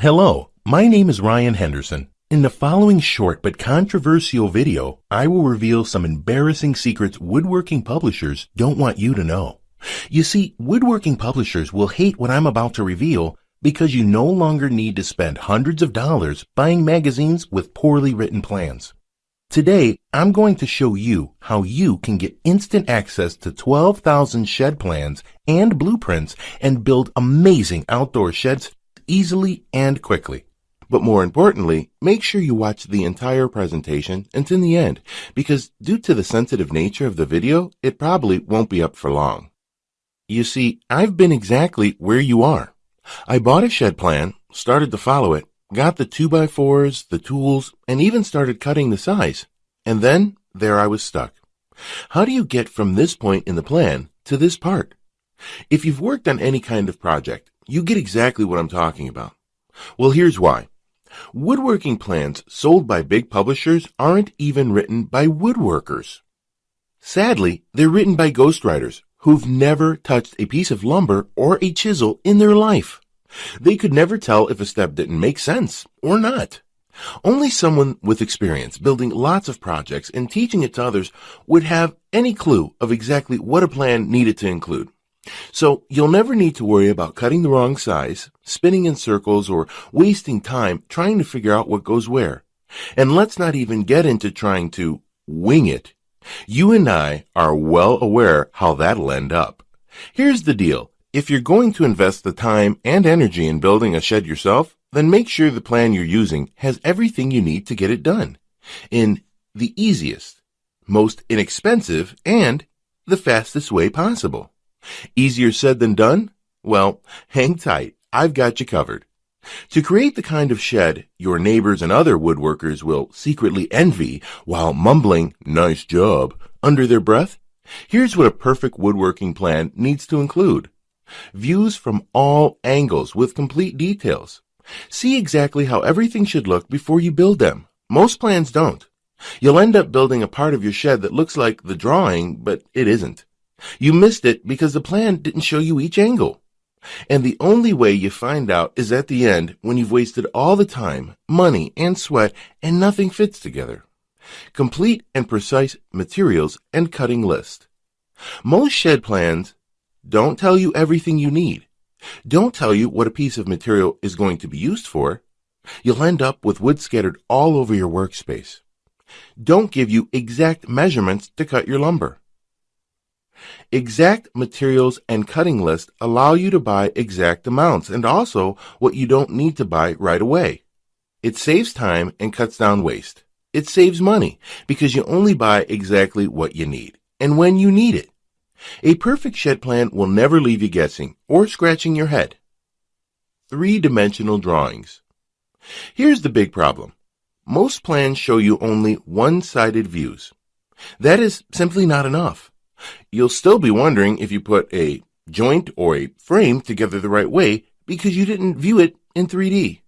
Hello, my name is Ryan Henderson. In the following short but controversial video, I will reveal some embarrassing secrets woodworking publishers don't want you to know. You see, woodworking publishers will hate what I'm about to reveal because you no longer need to spend hundreds of dollars buying magazines with poorly written plans. Today, I'm going to show you how you can get instant access to 12,000 shed plans and blueprints and build amazing outdoor sheds easily and quickly. But more importantly, make sure you watch the entire presentation until the end because due to the sensitive nature of the video, it probably won't be up for long. You see, I've been exactly where you are. I bought a shed plan, started to follow it, got the 2x4s, the tools, and even started cutting the size. And then there I was stuck. How do you get from this point in the plan to this part? If you've worked on any kind of project, you get exactly what I'm talking about. Well, here's why. Woodworking plans sold by big publishers aren't even written by woodworkers. Sadly, they're written by ghostwriters who've never touched a piece of lumber or a chisel in their life. They could never tell if a step didn't make sense or not. Only someone with experience building lots of projects and teaching it to others would have any clue of exactly what a plan needed to include. So you'll never need to worry about cutting the wrong size, spinning in circles, or wasting time trying to figure out what goes where. And let's not even get into trying to wing it. You and I are well aware how that'll end up. Here's the deal. If you're going to invest the time and energy in building a shed yourself, then make sure the plan you're using has everything you need to get it done in the easiest, most inexpensive, and the fastest way possible. Easier said than done? Well, hang tight. I've got you covered. To create the kind of shed your neighbors and other woodworkers will secretly envy while mumbling, nice job, under their breath, here's what a perfect woodworking plan needs to include. Views from all angles with complete details. See exactly how everything should look before you build them. Most plans don't. You'll end up building a part of your shed that looks like the drawing, but it isn't. You missed it because the plan didn't show you each angle. And the only way you find out is at the end when you've wasted all the time, money, and sweat and nothing fits together. Complete and precise materials and cutting list. Most shed plans don't tell you everything you need. Don't tell you what a piece of material is going to be used for. You'll end up with wood scattered all over your workspace. Don't give you exact measurements to cut your lumber. Exact materials and cutting list allow you to buy exact amounts and also what you don't need to buy right away. It saves time and cuts down waste. It saves money because you only buy exactly what you need and when you need it. A perfect shed plan will never leave you guessing or scratching your head. Three-dimensional drawings. Here's the big problem. Most plans show you only one-sided views. That is simply not enough. You'll still be wondering if you put a joint or a frame together the right way because you didn't view it in 3D.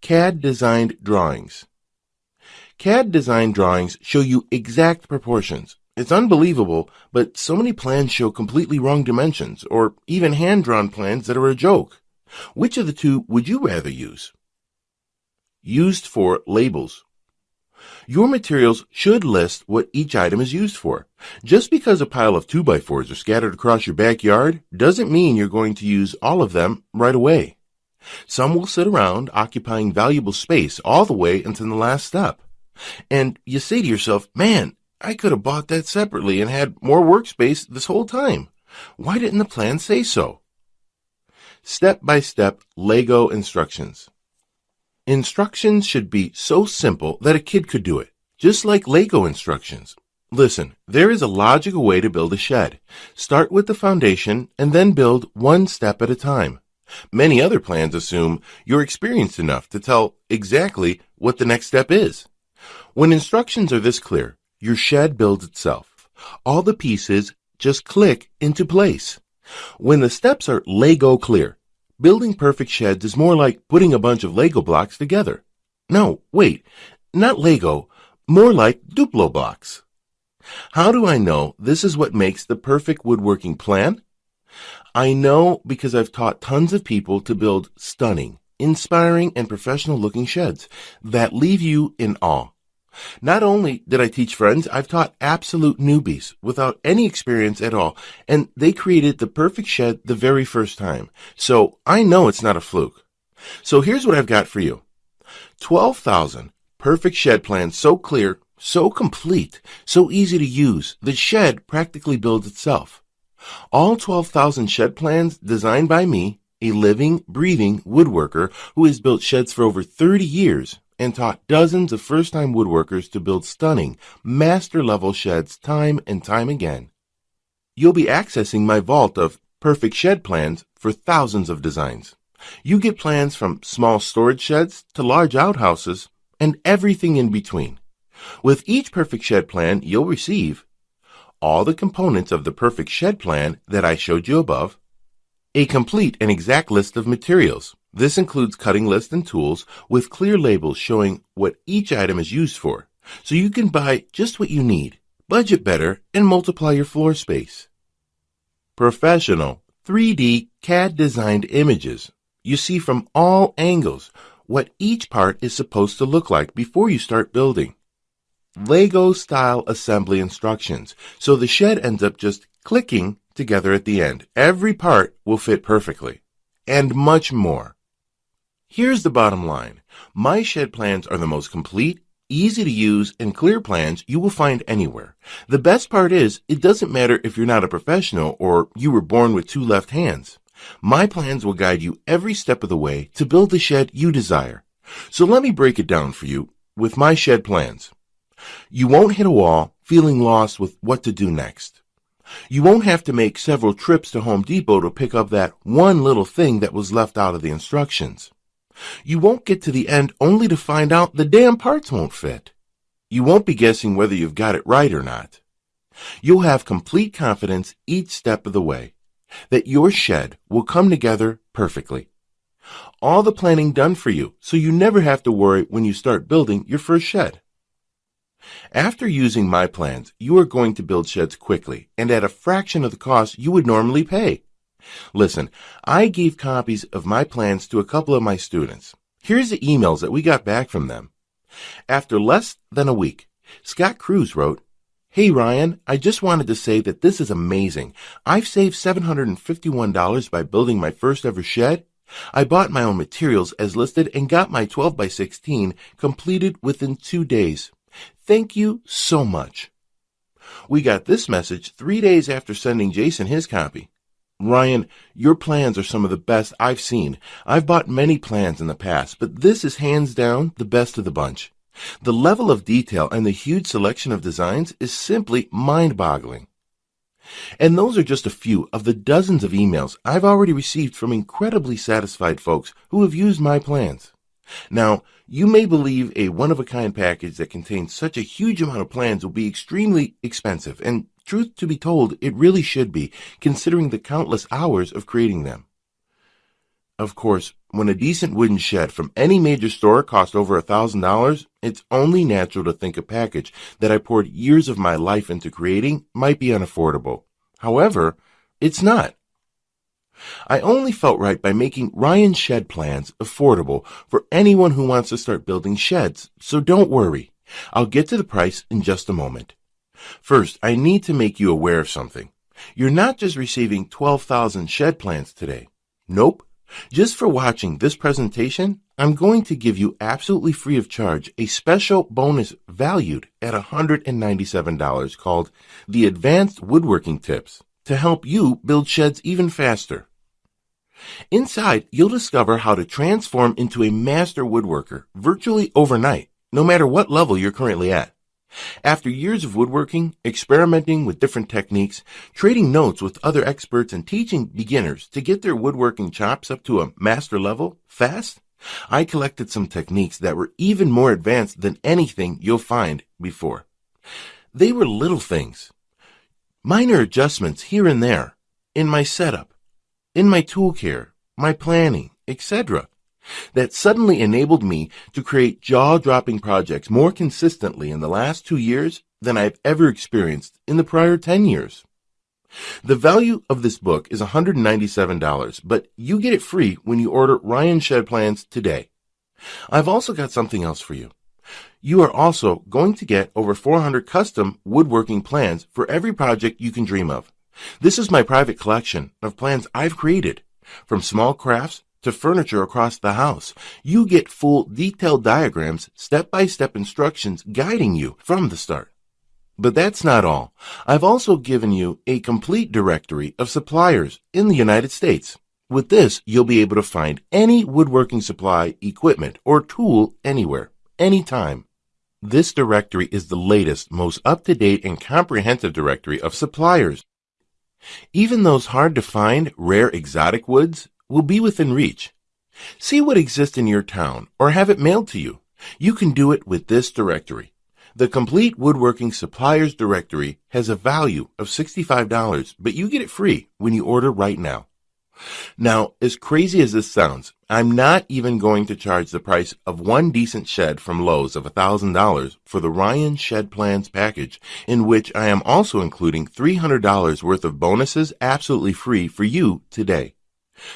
CAD designed drawings. CAD designed drawings show you exact proportions. It's unbelievable, but so many plans show completely wrong dimensions or even hand-drawn plans that are a joke. Which of the two would you rather use? Used for labels. Your materials should list what each item is used for. Just because a pile of 2x4s are scattered across your backyard doesn't mean you're going to use all of them right away. Some will sit around occupying valuable space all the way until the last step. And you say to yourself, man, I could have bought that separately and had more workspace this whole time. Why didn't the plan say so? Step-by-step Lego instructions. Instructions should be so simple that a kid could do it, just like Lego instructions. Listen, there is a logical way to build a shed. Start with the foundation and then build one step at a time. Many other plans assume you're experienced enough to tell exactly what the next step is. When instructions are this clear, your shed builds itself. All the pieces just click into place. When the steps are Lego clear, Building perfect sheds is more like putting a bunch of Lego blocks together. No, wait, not Lego, more like Duplo blocks. How do I know this is what makes the perfect woodworking plan? I know because I've taught tons of people to build stunning, inspiring, and professional looking sheds that leave you in awe. Not only did I teach friends, I've taught absolute newbies without any experience at all, and they created the perfect shed the very first time. So I know it's not a fluke. So here's what I've got for you. 12,000 perfect shed plans so clear, so complete, so easy to use, the shed practically builds itself. All 12,000 shed plans designed by me, a living, breathing woodworker who has built sheds for over 30 years and taught dozens of first-time woodworkers to build stunning, master-level sheds time and time again. You'll be accessing my vault of perfect shed plans for thousands of designs. You get plans from small storage sheds to large outhouses and everything in between. With each perfect shed plan, you'll receive all the components of the perfect shed plan that I showed you above, a complete and exact list of materials. This includes cutting lists and tools with clear labels showing what each item is used for, so you can buy just what you need, budget better, and multiply your floor space. Professional 3D CAD designed images. You see from all angles what each part is supposed to look like before you start building. Lego style assembly instructions, so the shed ends up just clicking together at the end. Every part will fit perfectly. And much more. Here's the bottom line. My shed plans are the most complete, easy to use, and clear plans you will find anywhere. The best part is, it doesn't matter if you're not a professional or you were born with two left hands. My plans will guide you every step of the way to build the shed you desire. So let me break it down for you with my shed plans. You won't hit a wall feeling lost with what to do next. You won't have to make several trips to Home Depot to pick up that one little thing that was left out of the instructions. You won't get to the end only to find out the damn parts won't fit. You won't be guessing whether you've got it right or not. You'll have complete confidence each step of the way that your shed will come together perfectly. All the planning done for you so you never have to worry when you start building your first shed. After using my plans, you are going to build sheds quickly and at a fraction of the cost you would normally pay. Listen, I gave copies of my plans to a couple of my students. Here's the emails that we got back from them. After less than a week, Scott Cruz wrote, Hey Ryan, I just wanted to say that this is amazing. I've saved $751 by building my first ever shed. I bought my own materials as listed and got my 12 by 16 completed within two days. Thank you so much. We got this message three days after sending Jason his copy. Ryan, your plans are some of the best I've seen. I've bought many plans in the past, but this is hands down the best of the bunch. The level of detail and the huge selection of designs is simply mind-boggling. And those are just a few of the dozens of emails I've already received from incredibly satisfied folks who have used my plans. Now, you may believe a one-of-a-kind package that contains such a huge amount of plans will be extremely expensive, and truth to be told, it really should be, considering the countless hours of creating them. Of course, when a decent wooden shed from any major store costs over a thousand dollars, it's only natural to think a package that I poured years of my life into creating might be unaffordable. However, it's not. I only felt right by making Ryan Shed Plans affordable for anyone who wants to start building sheds, so don't worry. I'll get to the price in just a moment. First, I need to make you aware of something. You're not just receiving 12,000 shed plans today. Nope. Just for watching this presentation, I'm going to give you absolutely free of charge a special bonus valued at $197 called the Advanced Woodworking Tips to help you build sheds even faster. Inside, you'll discover how to transform into a master woodworker virtually overnight, no matter what level you're currently at. After years of woodworking, experimenting with different techniques, trading notes with other experts, and teaching beginners to get their woodworking chops up to a master level fast, I collected some techniques that were even more advanced than anything you'll find before. They were little things, minor adjustments here and there in my setup, in my tool care, my planning, etc that suddenly enabled me to create jaw-dropping projects more consistently in the last two years than I've ever experienced in the prior 10 years. The value of this book is $197, but you get it free when you order Ryan Shed Plans today. I've also got something else for you. You are also going to get over 400 custom woodworking plans for every project you can dream of. This is my private collection of plans I've created. From small crafts to furniture across the house, you get full detailed diagrams, step-by-step instructions guiding you from the start. But that's not all. I've also given you a complete directory of suppliers in the United States. With this, you'll be able to find any woodworking supply, equipment, or tool anywhere, anytime. This directory is the latest, most up-to-date and comprehensive directory of suppliers. Even those hard to find, rare exotic woods will be within reach. See what exists in your town or have it mailed to you. You can do it with this directory. The complete woodworking suppliers directory has a value of $65, but you get it free when you order right now. Now, as crazy as this sounds, I'm not even going to charge the price of one decent shed from Lowe's of $1,000 for the Ryan Shed Plans package, in which I am also including $300 worth of bonuses absolutely free for you today.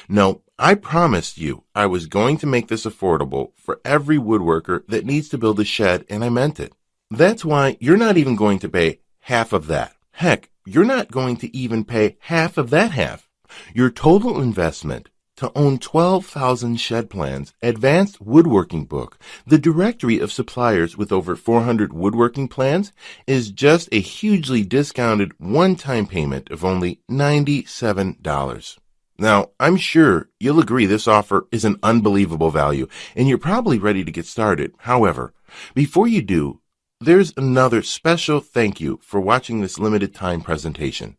No, I promised you I was going to make this affordable for every woodworker that needs to build a shed, and I meant it. That's why you're not even going to pay half of that. Heck, you're not going to even pay half of that half. Your total investment to own 12,000 shed plans, advanced woodworking book, the directory of suppliers with over 400 woodworking plans is just a hugely discounted one-time payment of only $97. Now, I'm sure you'll agree this offer is an unbelievable value and you're probably ready to get started. However, before you do, there's another special thank you for watching this limited time presentation.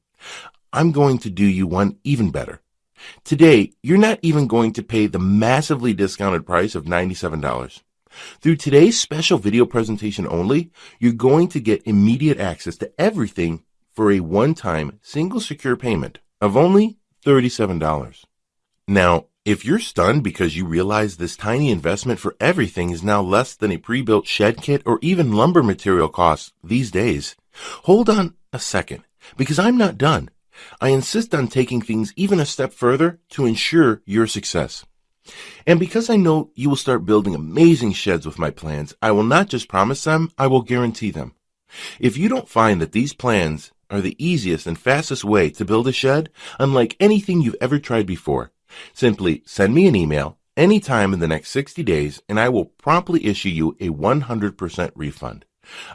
I'm going to do you one even better. Today, you're not even going to pay the massively discounted price of $97. Through today's special video presentation only, you're going to get immediate access to everything for a one-time single secure payment of only $37. Now, if you're stunned because you realize this tiny investment for everything is now less than a pre-built shed kit or even lumber material costs these days, hold on a second because I'm not done. I insist on taking things even a step further to ensure your success. And because I know you will start building amazing sheds with my plans, I will not just promise them, I will guarantee them. If you don't find that these plans are the easiest and fastest way to build a shed, unlike anything you've ever tried before, Simply send me an email anytime in the next 60 days and I will promptly issue you a 100% refund.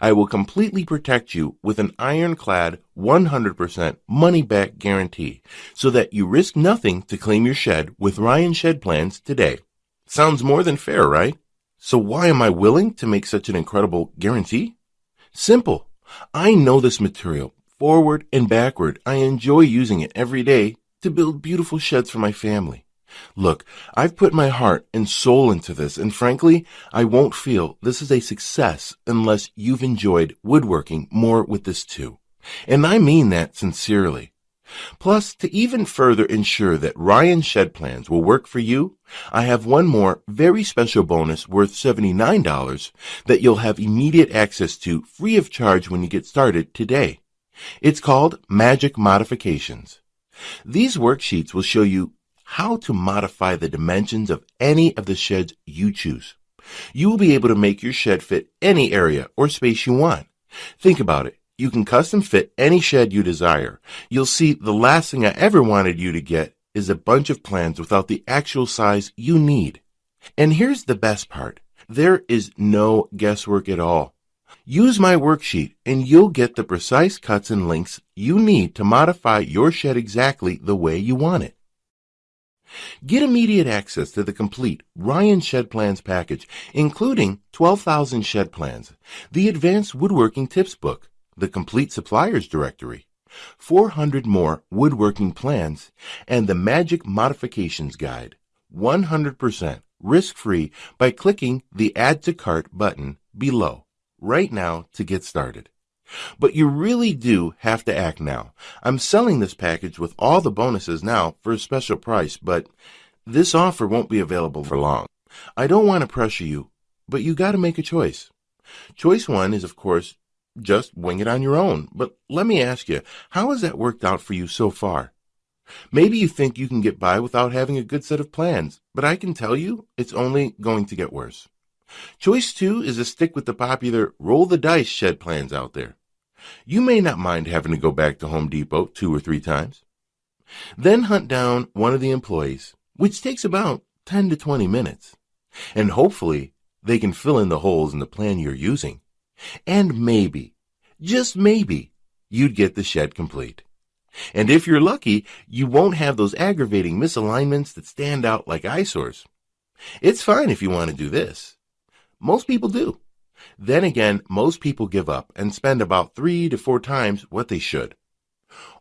I will completely protect you with an ironclad 100% money back guarantee so that you risk nothing to claim your shed with Ryan Shed Plans today. Sounds more than fair, right? So why am I willing to make such an incredible guarantee? Simple. I know this material forward and backward. I enjoy using it every day to build beautiful sheds for my family. Look, I've put my heart and soul into this, and frankly, I won't feel this is a success unless you've enjoyed woodworking more with this too. And I mean that sincerely. Plus, to even further ensure that Ryan Shed Plans will work for you, I have one more very special bonus worth $79 that you'll have immediate access to free of charge when you get started today. It's called Magic Modifications. These worksheets will show you how to modify the dimensions of any of the sheds you choose. You will be able to make your shed fit any area or space you want. Think about it. You can custom fit any shed you desire. You'll see the last thing I ever wanted you to get is a bunch of plans without the actual size you need. And here's the best part. There is no guesswork at all. Use my worksheet and you'll get the precise cuts and lengths you need to modify your shed exactly the way you want it. Get immediate access to the complete Ryan Shed Plans package, including 12,000 shed plans, the Advanced Woodworking Tips book, the Complete Suppliers Directory, 400 more woodworking plans, and the Magic Modifications Guide, 100% risk-free by clicking the Add to Cart button below right now to get started. But you really do have to act now. I'm selling this package with all the bonuses now for a special price, but this offer won't be available for long. I don't want to pressure you, but you got to make a choice. Choice one is, of course, just wing it on your own. But let me ask you, how has that worked out for you so far? Maybe you think you can get by without having a good set of plans, but I can tell you it's only going to get worse. Choice two is to stick with the popular roll the dice shed plans out there. You may not mind having to go back to Home Depot two or three times. Then hunt down one of the employees, which takes about 10 to 20 minutes. And hopefully they can fill in the holes in the plan you're using. And maybe, just maybe, you'd get the shed complete. And if you're lucky, you won't have those aggravating misalignments that stand out like eyesores. It's fine if you want to do this. Most people do. Then again, most people give up and spend about three to four times what they should.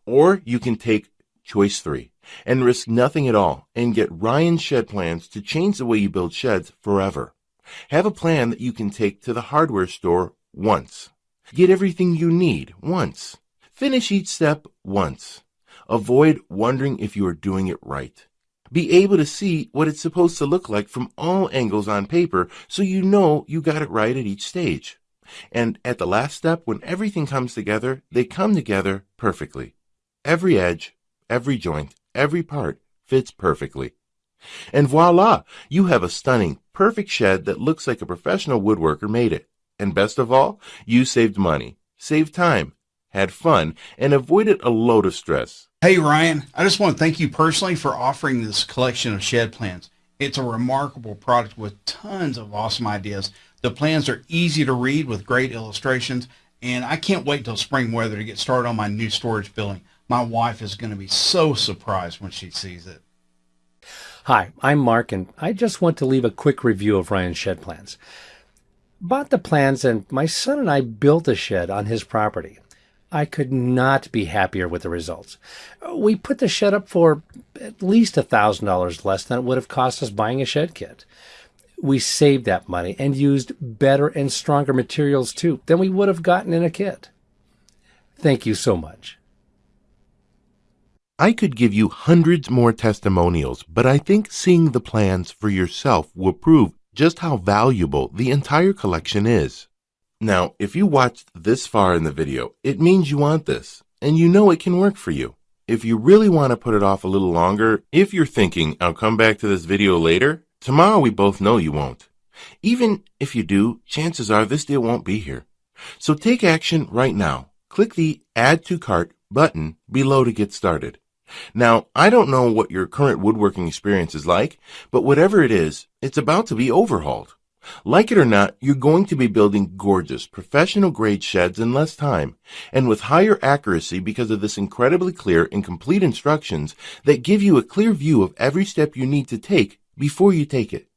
Or you can take choice three and risk nothing at all and get Ryan Shed Plans to change the way you build sheds forever. Have a plan that you can take to the hardware store once. Get everything you need once. Finish each step once. Avoid wondering if you are doing it right. Be able to see what it's supposed to look like from all angles on paper so you know you got it right at each stage. And at the last step, when everything comes together, they come together perfectly. Every edge, every joint, every part fits perfectly. And voila, you have a stunning, perfect shed that looks like a professional woodworker made it. And best of all, you saved money, saved time, had fun, and avoided a load of stress. Hey, Ryan, I just want to thank you personally for offering this collection of shed plans. It's a remarkable product with tons of awesome ideas. The plans are easy to read with great illustrations, and I can't wait till spring weather to get started on my new storage building. My wife is going to be so surprised when she sees it. Hi, I'm Mark, and I just want to leave a quick review of Ryan's shed plans. Bought the plans, and my son and I built a shed on his property. I could not be happier with the results. We put the shed up for at least $1,000 less than it would have cost us buying a shed kit. We saved that money and used better and stronger materials too than we would have gotten in a kit. Thank you so much. I could give you hundreds more testimonials, but I think seeing the plans for yourself will prove just how valuable the entire collection is. Now, if you watched this far in the video, it means you want this, and you know it can work for you. If you really want to put it off a little longer, if you're thinking, I'll come back to this video later, tomorrow we both know you won't. Even if you do, chances are this deal won't be here. So take action right now. Click the Add to Cart button below to get started. Now, I don't know what your current woodworking experience is like, but whatever it is, it's about to be overhauled. Like it or not, you're going to be building gorgeous, professional grade sheds in less time and with higher accuracy because of this incredibly clear and complete instructions that give you a clear view of every step you need to take before you take it.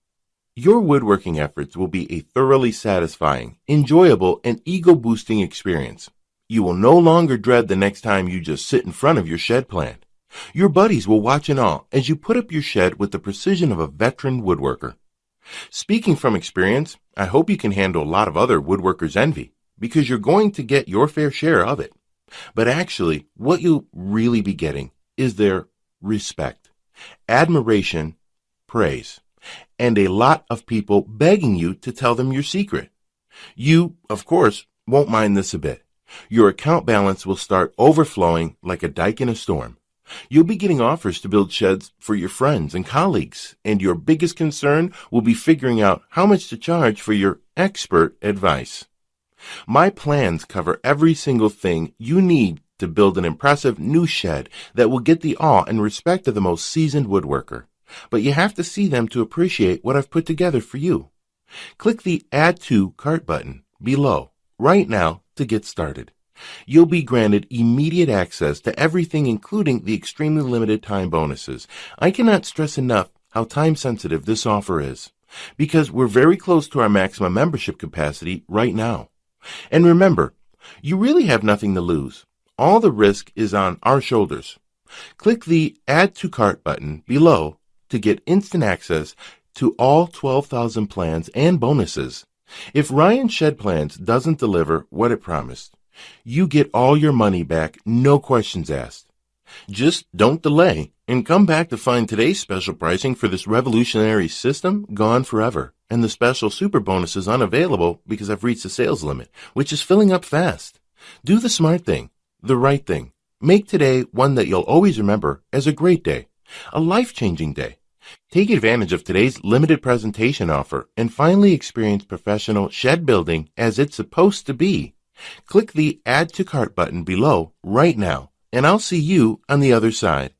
Your woodworking efforts will be a thoroughly satisfying, enjoyable, and ego boosting experience. You will no longer dread the next time you just sit in front of your shed plan. Your buddies will watch in awe as you put up your shed with the precision of a veteran woodworker. Speaking from experience, I hope you can handle a lot of other woodworkers' envy because you're going to get your fair share of it. But actually, what you'll really be getting is their respect, admiration, praise, and a lot of people begging you to tell them your secret. You, of course, won't mind this a bit. Your account balance will start overflowing like a dike in a storm. You'll be getting offers to build sheds for your friends and colleagues, and your biggest concern will be figuring out how much to charge for your expert advice. My plans cover every single thing you need to build an impressive new shed that will get the awe and respect of the most seasoned woodworker. But you have to see them to appreciate what I've put together for you. Click the Add to Cart button below right now to get started. You'll be granted immediate access to everything including the extremely limited time bonuses. I cannot stress enough how time sensitive this offer is because we're very close to our maximum membership capacity right now. And remember, you really have nothing to lose. All the risk is on our shoulders. Click the Add to Cart button below to get instant access to all 12,000 plans and bonuses. If Ryan Shed Plans doesn't deliver what it promised, you get all your money back, no questions asked. Just don't delay and come back to find today's special pricing for this revolutionary system gone forever. and the special super bonus is unavailable because I've reached the sales limit, which is filling up fast. Do the smart thing, the right thing. Make today one that you'll always remember as a great day, a life-changing day. Take advantage of today's limited presentation offer and finally experience professional shed building as it's supposed to be. Click the Add to Cart button below right now, and I'll see you on the other side.